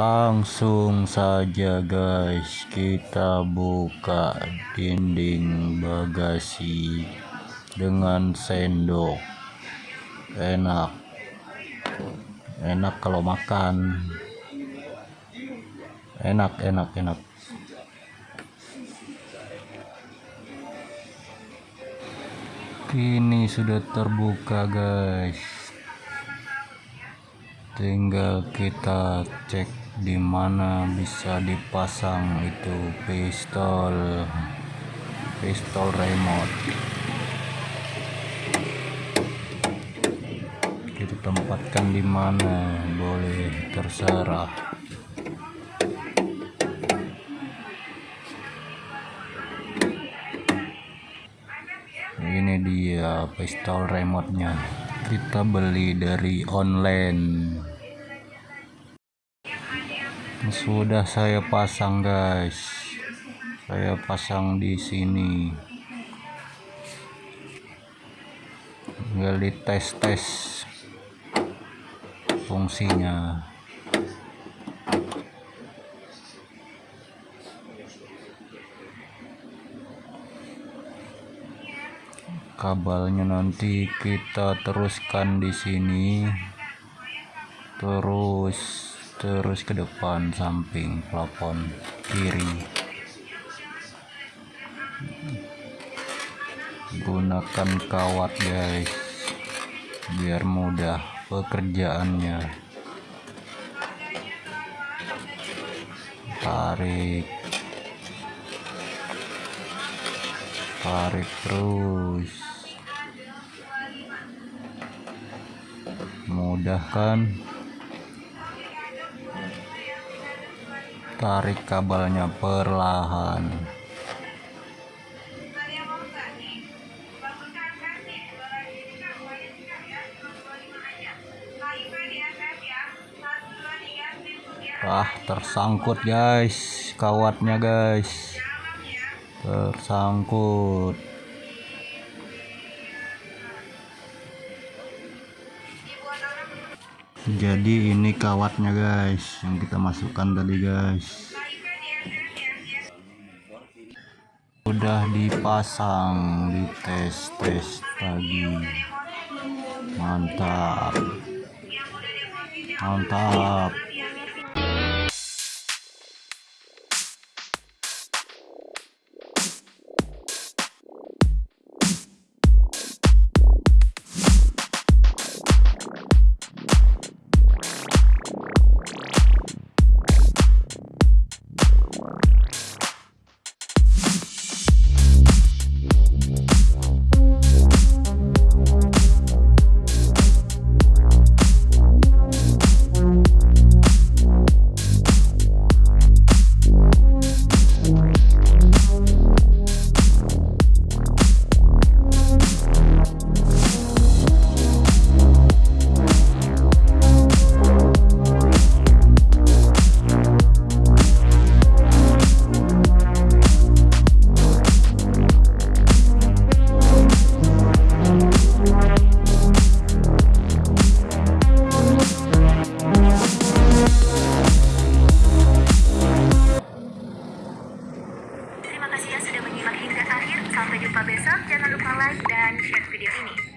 langsung saja guys. Kita buka dinding bagasi dengan sendok. Enak. Enak kalau makan. Enak enak enak. Ini sudah terbuka guys. Tinggal kita cek di mana bisa dipasang itu pistol pistol remote. Kita tempatkan di mana? Boleh terserah. Ini dia pistol remote nya kita beli dari online sudah saya pasang guys. Saya pasang di sini. Tinggal dites tes fungsinya. Kabelnya nanti kita teruskan di sini. Terus terus ke depan samping plafon kiri. Gunakan kawat guys biar mudah pekerjaannya. Tarik. Tarik terus. Mudah kan tarik kabelnya perlahan. Ah tersangkut guys. Kawatnya guys. Tersangkut jadi ini kawatnya guys yang kita masukkan tadi guys. Udah dipasang di tes tes tadi mantap. Mantap Sampai jumpa besok, jangan lupa like dan share video ini.